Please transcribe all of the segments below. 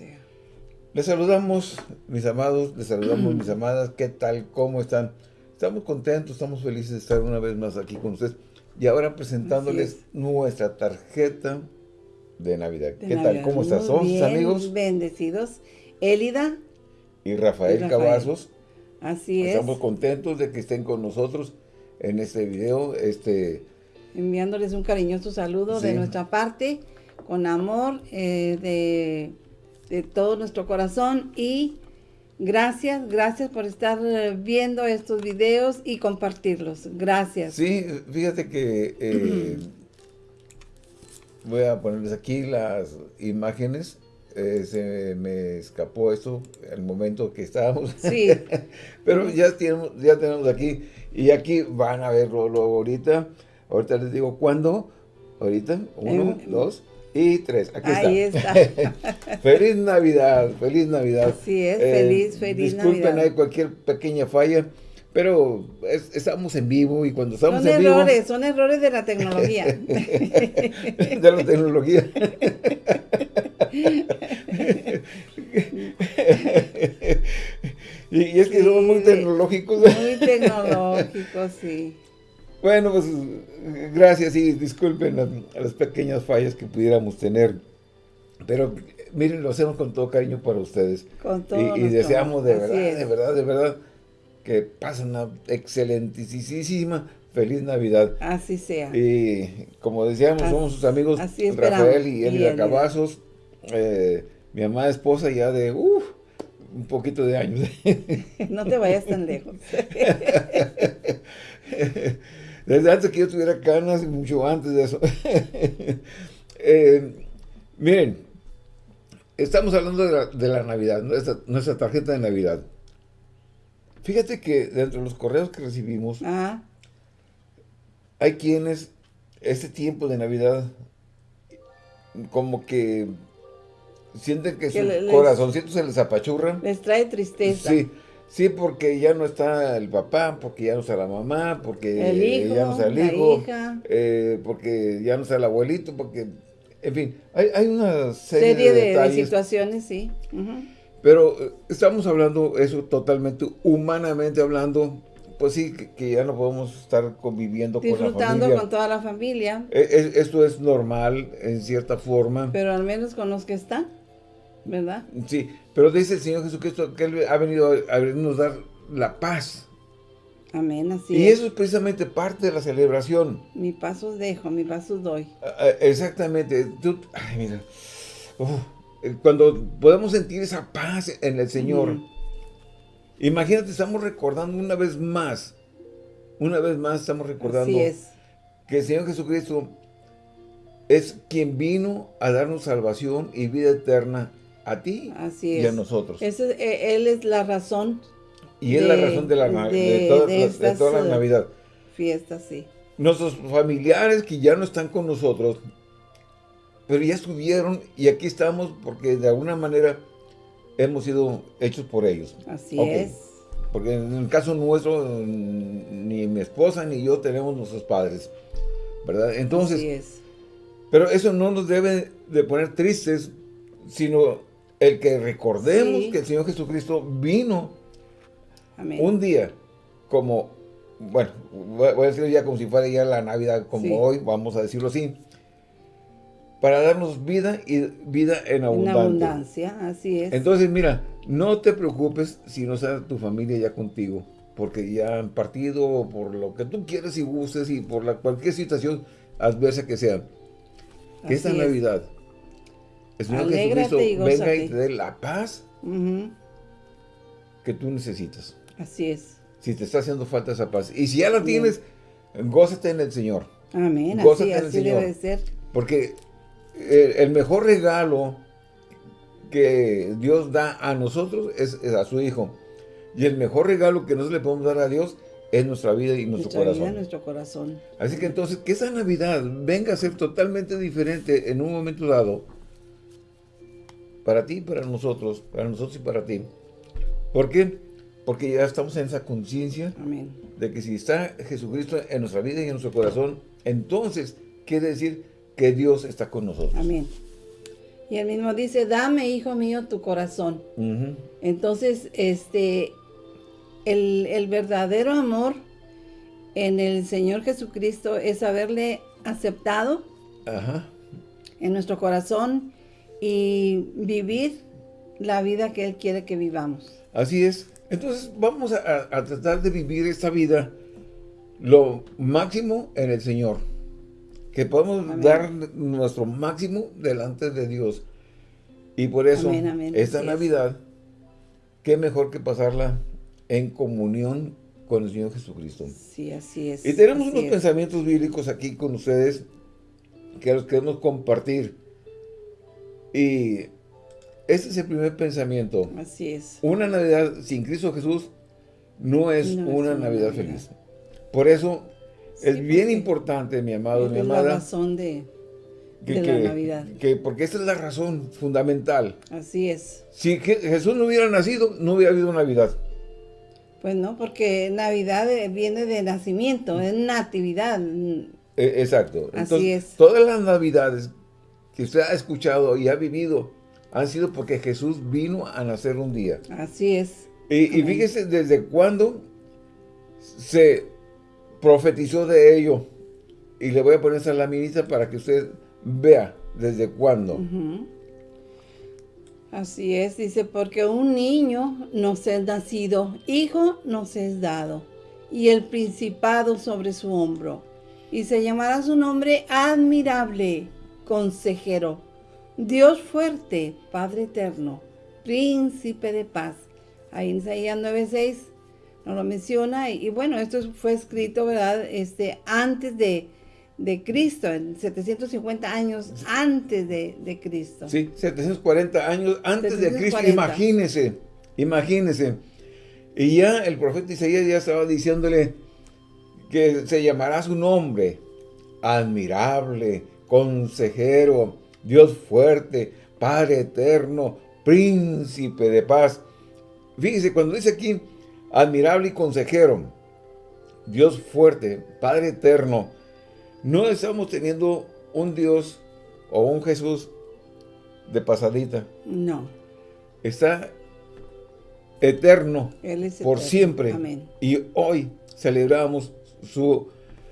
sea. Les saludamos, mis amados, les saludamos, mis amadas. ¿Qué tal? ¿Cómo están? Estamos contentos, estamos felices de estar una vez más aquí con ustedes. Y ahora presentándoles nuestra tarjeta de Navidad. ¿Qué tal? ¿Cómo están? ¿Son sus amigos? bendecidos. Élida. Y Rafael, Cavazos. Así es. Estamos contentos de que estén con nosotros en este video. Este, Enviándoles un cariñoso saludo de nuestra parte, con amor, eh, de, de todo nuestro corazón y Gracias, gracias por estar eh, viendo estos videos y compartirlos. Gracias. Sí, fíjate que eh, voy a ponerles aquí las imágenes. Eh, se me escapó esto el momento que estábamos. Sí. Pero ya tenemos, ya tenemos aquí. Y aquí van a verlo luego ahorita. Ahorita les digo cuándo. Ahorita. Uno, dos y tres. Aquí Ahí está. feliz Navidad, feliz Navidad. Así es, feliz, feliz disculpen, Navidad. hay cualquier pequeña falla, pero estamos en vivo y cuando estamos son en errores, vivo... son errores de la tecnología. de la tecnología. y, y, es que somos muy tecnológicos. Muy tecnológicos, sí. Bueno, pues gracias y disculpen las pequeñas fallas que pudiéramos tener. Pero miren, lo hacemos con todo cariño para ustedes. Con todo Y, y deseamos de verdad, de verdad, de verdad, que pasen una excelentísima feliz Navidad. Así sea. Y como decíamos, así, somos sus amigos Rafael y Elida Cavazos. Eh, mi amada esposa ya de uh, un poquito de años. no te vayas tan lejos. Desde antes que yo tuviera canas y mucho antes de eso. eh, miren, estamos hablando de la, de la Navidad, nuestra, nuestra, tarjeta de Navidad. Fíjate que dentro de los correos que recibimos, Ajá. hay quienes este tiempo de Navidad como que sienten que, que su les, corazoncito se les apachurra. Les trae tristeza. Sí. Sí, porque ya no está el papá, porque ya no está la mamá, porque el hijo, ya no está el hijo. Eh, porque ya no está el abuelito, porque, en fin, hay, hay una serie, serie de, de, detalles, de, situaciones, sí. Uh -huh. Pero eh, estamos hablando eso totalmente, humanamente hablando, pues sí, que, que ya no podemos estar conviviendo con la familia. Disfrutando con toda la familia. Eh, esto es normal, en cierta forma. Pero al menos con los que están. ¿Verdad? Sí, pero dice el Señor Jesucristo que Él ha venido a venirnos dar la paz. Amén, así y es. eso es precisamente parte de la celebración. Mi paso dejo, mi paso doy. Exactamente. Tú, ay, mira. Uf, cuando podemos sentir esa paz en el Señor. Mm. Imagínate, estamos recordando una vez más. Una vez más estamos recordando. Es. Que el Señor Jesucristo es quien vino a darnos salvación y vida eterna a ti Así y a nosotros. Eh, él es la razón. Y es de, la razón de, la, de, de, toda, de, estas, toda, la Navidad. Fiestas, sí. Nuestros familiares que ya no están con nosotros, pero ya estuvieron y aquí estamos porque de alguna manera hemos sido hechos por ellos. Así okay. es. Porque en el caso nuestro, ni mi esposa ni yo tenemos nuestros padres, ¿verdad? Entonces, Así es. pero eso no nos debe de poner tristes, sino el que recordemos sí. que el Señor Jesucristo vino Amén. un día como, bueno, voy a decirlo ya como si fuera ya la Navidad como sí. hoy, vamos a decirlo así, para darnos vida y vida en abundancia. En abundancia, así es. Entonces, mira, no te preocupes si no está tu familia ya contigo, porque ya han partido por lo que tú quieres y gustes y por la, cualquier situación adversa que sea. Que esta es. Navidad el Señor Alégrate Jesucristo y venga y te dé la paz uh -huh. que tú necesitas. Así es. Si te está haciendo falta esa paz. Y si ya la tienes, gózate en el Señor. Amén. Gózate así, en el así Señor. debe ser. Porque el, el, mejor regalo que Dios da a nosotros es, es, a su Hijo. Y el mejor regalo que nosotros le podemos dar a Dios es nuestra vida y nuestro nuestra corazón. Vida, nuestro corazón. Así que entonces, que esa Navidad venga a ser totalmente diferente en un momento dado para ti y para nosotros, para nosotros y para ti. ¿Por qué? Porque ya estamos en esa conciencia de que si está Jesucristo en nuestra vida y en nuestro corazón, entonces quiere decir que Dios está con nosotros. Amén. Y él mismo dice, dame, hijo mío, tu corazón. Entonces, este, el, el, verdadero amor en el Señor Jesucristo es haberle aceptado en nuestro corazón y vivir la vida que Él quiere que vivamos. Así es. Entonces vamos a, tratar de vivir esta vida lo máximo en el Señor. Que podamos dar nuestro máximo delante de Dios. Y por eso, esta Navidad, qué mejor que pasarla en comunión con el Señor Jesucristo. Sí, así es. Y tenemos unos pensamientos bíblicos aquí con ustedes que los queremos compartir. Y este es el primer pensamiento. Así es. Una Navidad sin Cristo Jesús no es una Navidad, feliz. Por eso es bien importante, mi amado, mi amada. Es la razón de, la Navidad. Que, porque esta es la razón fundamental. Así es. Si Jesús no hubiera nacido, no hubiera habido Navidad. Pues no, porque Navidad viene de nacimiento, es natividad. E, exacto. Así es. Todas las Navidades que usted ha escuchado y ha vivido han sido porque Jesús vino a nacer un día. Así es. Y, fíjese desde cuándo se profetizó de ello. Y le voy a poner esa laminita para que usted vea desde cuándo. Así es, dice, porque un niño nos es nacido, hijo nos es dado, y el principado sobre su hombro. Y se llamará su nombre admirable, consejero, Dios fuerte, Padre eterno, príncipe de paz. Ahí en Isaías 9.6 nos lo menciona. Y, bueno, esto fue escrito, ¿verdad? Este, antes de, Cristo, en 750 años antes de, Cristo. Sí, 740 años antes de Cristo. Imagínese, imagínese. Y ya el profeta Isaías ya estaba diciéndole que se llamará su nombre, admirable, consejero, Dios fuerte, Padre eterno, príncipe de paz. Fíjese, cuando dice aquí, admirable y consejero, Dios fuerte, Padre eterno, no estamos teniendo un Dios o un Jesús de pasadita. No. Está eterno por siempre. Y hoy celebramos su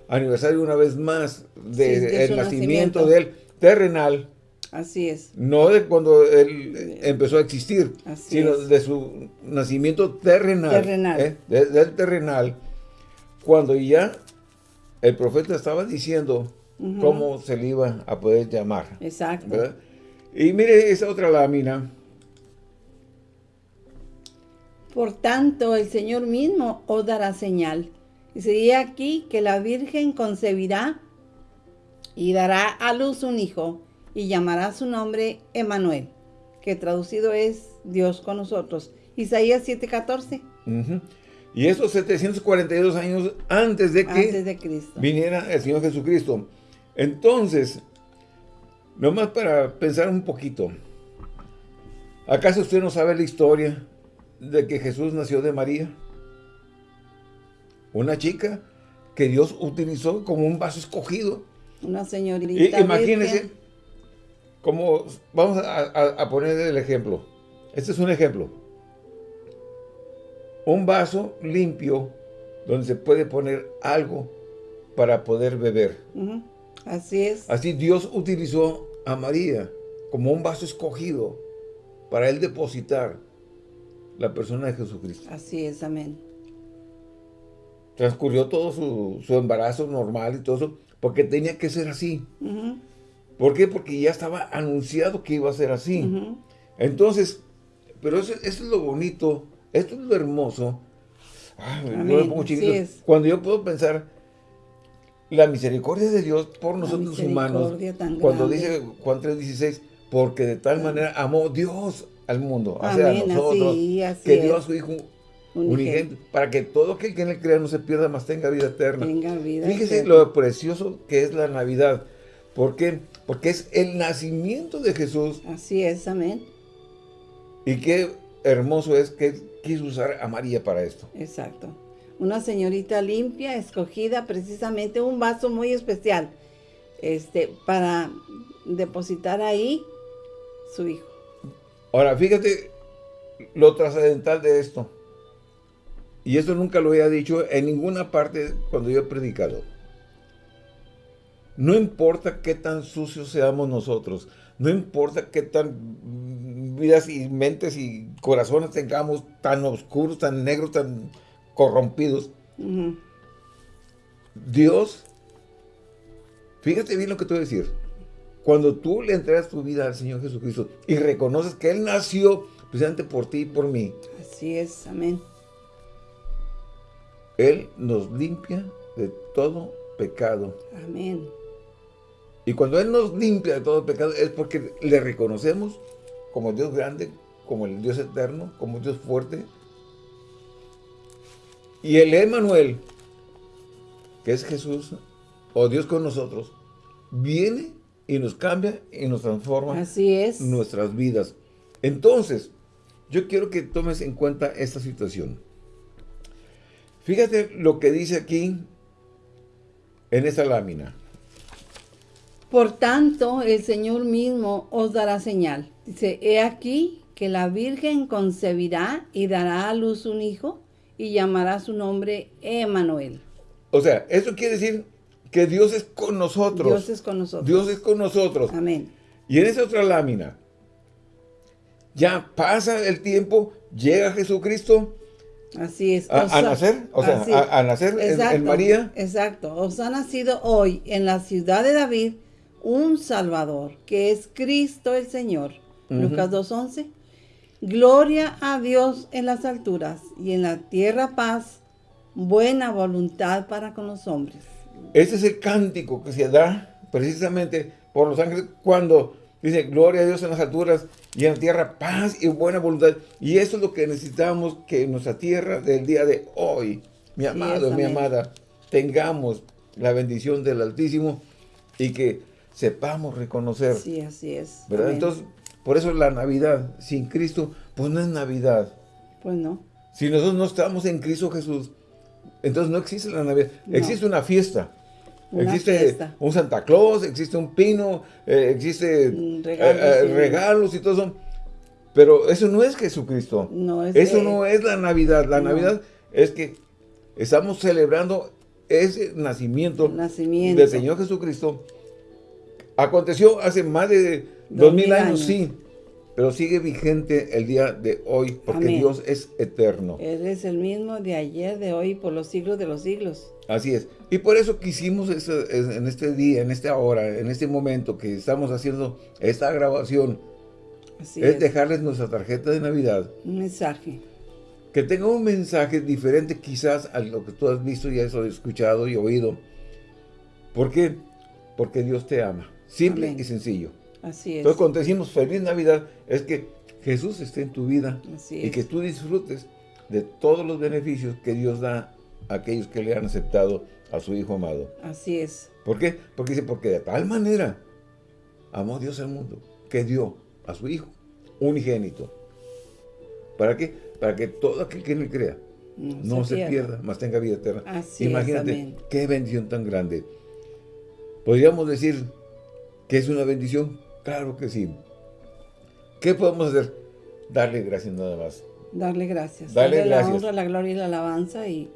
aniversario una vez más del nacimiento de él terrenal Así es. No de cuando él empezó a existir, sino de su nacimiento terrenal. Terrenal. ¿eh? del terrenal. Cuando ya el profeta estaba diciendo cómo se le iba a poder llamar. Exacto. Y mire esa otra lámina. Por tanto, el Señor mismo os dará señal. Y sería aquí que la Virgen concebirá y dará a luz un hijo y llamará su nombre Emanuel, que traducido es Dios con nosotros. Isaías 7:14. Y esos 742 años antes de que antes de Cristo. viniera el Señor Jesucristo. Entonces, nomás para pensar un poquito, ¿acaso usted no sabe la historia de que Jesús nació de María? Una chica que Dios utilizó como un vaso escogido. Una señorita. imagínense, como, vamos a, poner el ejemplo. Este es un ejemplo. Un vaso limpio donde se puede poner algo para poder beber. Así es. Así Dios utilizó a María como un vaso escogido para Él depositar la persona de Jesucristo. Así es, amén. Transcurrió todo su, embarazo normal y todo eso, porque tenía que ser así. ¿Por qué? Porque ya estaba anunciado que iba a ser así. Entonces, pero eso, es lo bonito, esto es lo hermoso. Cuando yo puedo pensar la misericordia de Dios por nosotros humanos, cuando dice Juan 3.16, porque de tal manera amó Dios al mundo, o sea, a nosotros, que dio a su Hijo unigénito, para que todo aquel que en él crea no se pierda, más tenga vida eterna. Tenga vida Fíjese lo precioso que es la Navidad. ¿Por qué? Porque es el nacimiento de Jesús. Así es, amén. Y qué hermoso es que quiso usar a María para esto. Exacto. Una señorita limpia, escogida, precisamente un vaso muy especial, este, para depositar ahí su Hijo. Ahora, fíjate lo trascendental de esto. Y esto nunca lo había dicho en ninguna parte cuando yo he predicado. No importa qué tan sucios seamos nosotros, no importa qué tan vidas y mentes y corazones tengamos tan oscuros, tan negros, tan corrompidos. Dios, fíjate bien lo que te voy a decir. Cuando tú le entregas tu vida al Señor Jesucristo y reconoces que Él nació precisamente por ti y por mí. Así es, amén. Él nos limpia de todo pecado. Amén. Y cuando Él nos limpia de todo pecado es porque le reconocemos como Dios grande, como el Dios eterno, como Dios fuerte. Y el Emanuel, que es Jesús, o Dios con nosotros, viene y nos cambia y nos transforma Así es. nuestras vidas. Entonces, yo quiero que tomes en cuenta esta situación. Fíjate lo que dice aquí en esta lámina. Por tanto, el Señor mismo os dará señal. Dice, he aquí que la Virgen concebirá y dará a luz un hijo y llamará su nombre Emanuel. O sea, eso quiere decir que Dios es con nosotros. Dios es con nosotros. Dios es con nosotros. Amén. Y en esa otra lámina, ya pasa el tiempo, llega Jesucristo. Así es. A, nacer, o sea, a, nacer en, María. Exacto. Os ha nacido hoy en la ciudad de David un Salvador, que es Cristo el Señor. Lucas 2.11. Gloria a Dios en las alturas y en la tierra paz, buena voluntad para con los hombres. Ese es el cántico que se da precisamente por los ángeles cuando dice gloria a Dios en las alturas y en la tierra paz y buena voluntad. Y eso es lo que necesitamos que en nuestra tierra del día de hoy, mi amado, mi amada, tengamos la bendición del Altísimo y que sepamos reconocer. Sí, así es. ¿Verdad? Entonces, por eso la Navidad sin Cristo, pues no es Navidad. Pues no. Si nosotros no estamos en Cristo Jesús, entonces no existe la Navidad. Existe una fiesta. Existe un Santa Claus, existe un pino, eh, existe mm, eh, regalos, y todo eso. Pero eso no es Jesucristo. No es eso no es la Navidad. La Navidad es que estamos celebrando ese nacimiento, nacimiento, del Señor Jesucristo Aconteció hace más de dos, mil años, sí, pero sigue vigente el día de hoy, porque Dios es eterno. Él es el mismo de ayer, de hoy, por los siglos de los siglos. Así es. Y por eso quisimos en este día, en esta hora, en este momento que estamos haciendo esta grabación, es, dejarles nuestra tarjeta de Navidad. Un mensaje. Que tenga un mensaje diferente quizás a lo que tú has visto y has escuchado y oído. ¿Por qué? Porque Dios te ama. Simple y sencillo. Así es. Entonces, cuando decimos feliz Navidad, es que Jesús esté en tu vida y que tú disfrutes de todos los beneficios que Dios da a aquellos que le han aceptado a su Hijo amado. Así es. ¿Por qué? Porque dice, porque de tal manera amó Dios al mundo, que dio a su Hijo unigénito. ¿Para qué? Para que todo aquel que en él crea no, se, pierda, mas tenga vida eterna. Así Imagínate qué bendición tan grande. Podríamos decir ¿Que es una bendición? Claro que sí. ¿Qué podemos hacer? Darle gracias nada más. Darle gracias. Darle, la honra, la gloria y la alabanza y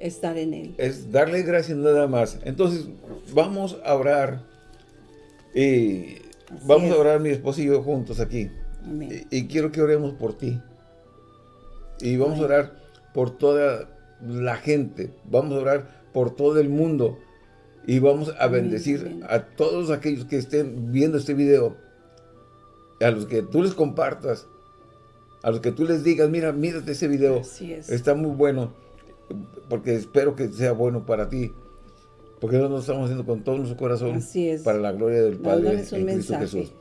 estar en Él. Es darle gracias nada más. Entonces, vamos a orar. Y vamos a orar mi esposo y yo juntos aquí. Y, quiero que oremos por ti. Y vamos a orar por toda la gente. Vamos a orar por todo el mundo. Y vamos a bendecir a todos aquellos que estén viendo este video. A los que tú les compartas. A los que tú les digas, mira, mírate ese video. Está muy bueno. Porque espero que sea bueno para ti. Porque nosotros lo estamos haciendo con todo nuestro corazón. Para la gloria del Padre en Cristo Jesús.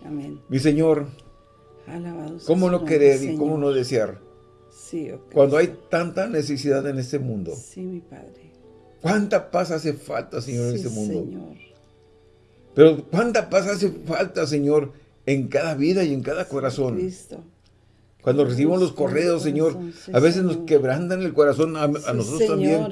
Mi Señor. ¿Cómo no querer y cómo no desear? Cuando hay tanta necesidad en este mundo. Sí, mi Padre ¿Cuánta paz hace falta, Señor, en este mundo? Señor. Pero ¿cuánta paz hace falta, Señor, en cada vida y en cada corazón? Cristo. Cuando recibimos los correos, Señor, a veces nos quebrantan el corazón a, nosotros también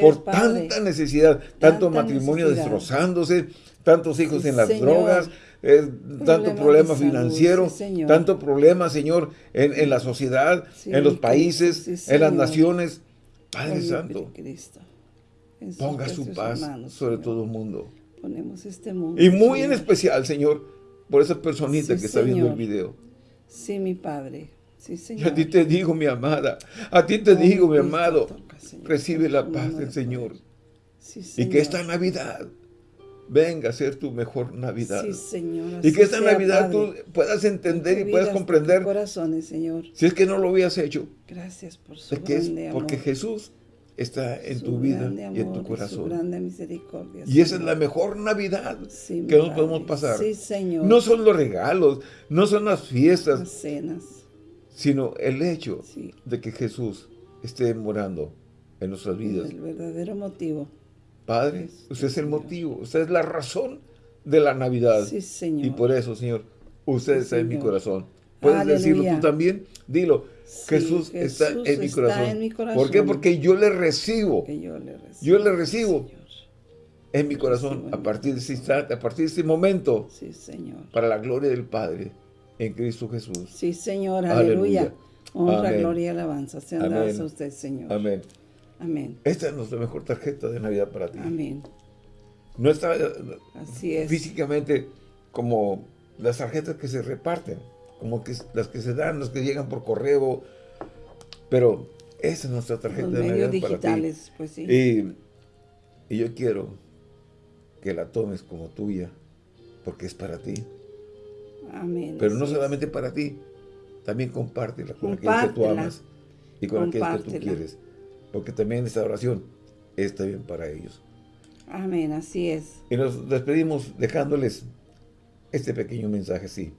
por tanta necesidad, tanto matrimonio destrozándose, tantos hijos en las drogas, eh, tanto problema financiero, tanto problema, Señor, en, la sociedad, en los países, en las naciones. Padre Santo, ponga su paz sobre todo el mundo. Ponemos este mundo. Y muy en especial, Señor, por esa personita que está viendo el video. Sí, mi Padre. A ti te digo, mi amada, a ti te digo, mi amado, recibe la paz del Señor. y que esta Navidad venga a ser tu mejor Navidad. Sí, Señor. Y que esta Navidad tú puedas entender y puedas comprender. Corazones, Señor. Si es que no lo habías hecho. Gracias por su grande amor. Porque Jesús está en tu vida y en tu corazón. Su grande misericordia. Y esa es la mejor Navidad que nos podemos pasar. Sí, Señor. No son los regalos, no son las fiestas. Las cenas. Sino el hecho de que Jesús esté morando en nuestras vidas. El verdadero motivo. Padre, usted es el motivo, usted es la razón de la Navidad. Sí, Señor. Y por eso, Señor, usted está en mi corazón. ¿Puedes decirlo tú también? Dilo. Jesús, está, en, mi corazón. ¿Por qué? Porque yo le recibo. yo le recibo. Yo le recibo en mi corazón a partir de este instante, a partir de este momento. Sí, Señor. Para la gloria del Padre en Cristo Jesús. Sí, Señor. Aleluya. Honra, gloria y alabanza sean dadas a usted, Señor. Amén. Amén. Esta es nuestra mejor tarjeta de Navidad para ti. Amén. No está Así es. físicamente como las tarjetas que se reparten, como que las que se dan, las que llegan por correo, pero esa es nuestra tarjeta de Navidad digitales, para ti. pues sí. Y, y yo quiero que la tomes como tuya, porque es para ti. Amén. Pero no solamente para ti, también compártela con aquellos que tú amas y con aquellos que tú quieres porque también esta oración está bien para ellos. Amén, así es. Y nos despedimos dejándoles este pequeño mensaje así.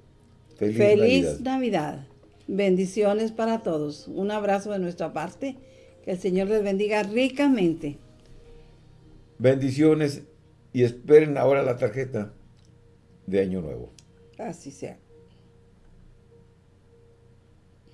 Feliz, Feliz Navidad. Bendiciones para todos. Un abrazo de nuestra parte. Que el Señor les bendiga ricamente. Bendiciones y esperen ahora la tarjeta de Año Nuevo. Así sea.